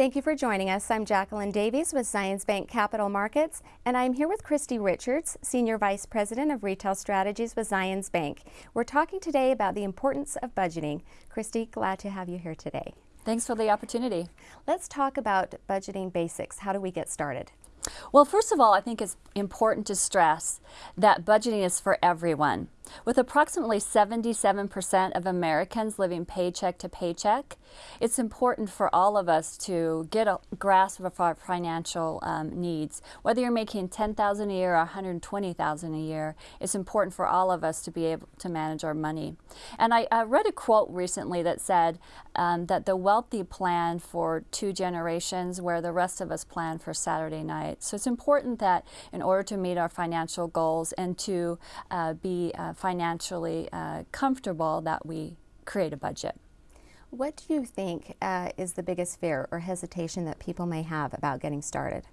Thank you for joining us. I'm Jacqueline Davies with Zions Bank Capital Markets, and I'm here with Christy Richards, Senior Vice President of Retail Strategies with Zions Bank. We're talking today about the importance of budgeting. Christy, glad to have you here today. Thanks for the opportunity. Let's talk about budgeting basics. How do we get started? Well, first of all, I think it's important to stress that budgeting is for everyone. With approximately 77% of Americans living paycheck to paycheck, it's important for all of us to get a grasp of our financial um, needs. Whether you're making 10000 a year or 120000 a year, it's important for all of us to be able to manage our money. And I, I read a quote recently that said um, that the wealthy plan for two generations where the rest of us plan for Saturday night. So it's important that in order to meet our financial goals and to uh, be uh, financially uh, comfortable that we create a budget. What do you think uh, is the biggest fear or hesitation that people may have about getting started?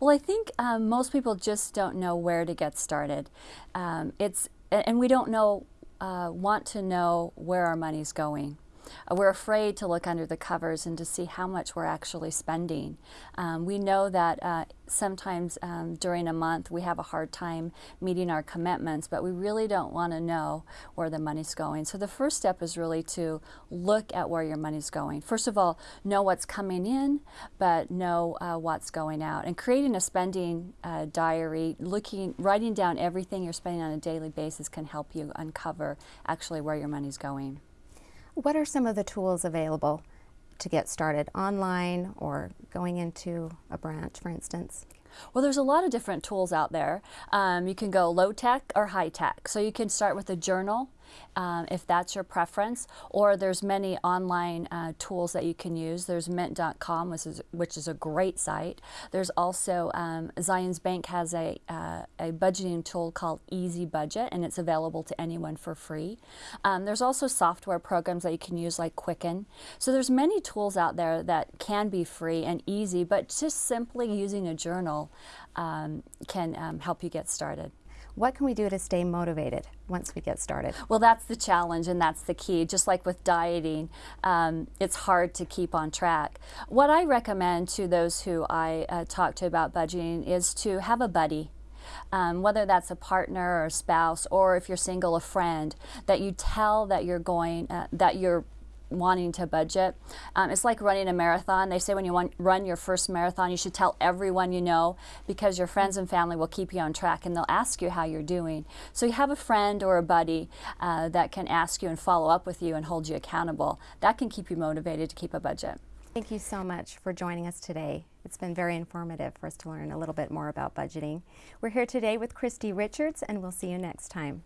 Well, I think um, most people just don't know where to get started. Um, it's and we don't know uh, want to know where our money's going. Uh, we're afraid to look under the covers and to see how much we're actually spending. Um, we know that uh, sometimes um, during a month we have a hard time meeting our commitments, but we really don't want to know where the money's going. So the first step is really to look at where your money's going. First of all, know what's coming in, but know uh, what's going out. And creating a spending uh, diary, looking, writing down everything you're spending on a daily basis can help you uncover actually where your money's going. What are some of the tools available to get started online or going into a branch, for instance? Well, there's a lot of different tools out there. Um, you can go low tech or high tech. So you can start with a journal um, if that's your preference, or there's many online uh, tools that you can use. There's mint.com, which is, which is a great site. There's also um, Zions Bank has a, uh, a budgeting tool called Easy Budget, and it's available to anyone for free. Um, there's also software programs that you can use like Quicken. So there's many tools out there that can be free and easy, but just simply using a journal um, can um, help you get started. What can we do to stay motivated once we get started? Well, that's the challenge and that's the key. Just like with dieting, um, it's hard to keep on track. What I recommend to those who I uh, talk to about budgeting is to have a buddy. Um, whether that's a partner or a spouse, or if you're single, a friend, that you tell that you're going, uh, that you're wanting to budget. Um, it's like running a marathon. They say when you want, run your first marathon, you should tell everyone you know because your friends and family will keep you on track and they'll ask you how you're doing. So you have a friend or a buddy uh, that can ask you and follow up with you and hold you accountable. That can keep you motivated to keep a budget. Thank you so much for joining us today. It's been very informative for us to learn a little bit more about budgeting. We're here today with Christy Richards and we'll see you next time.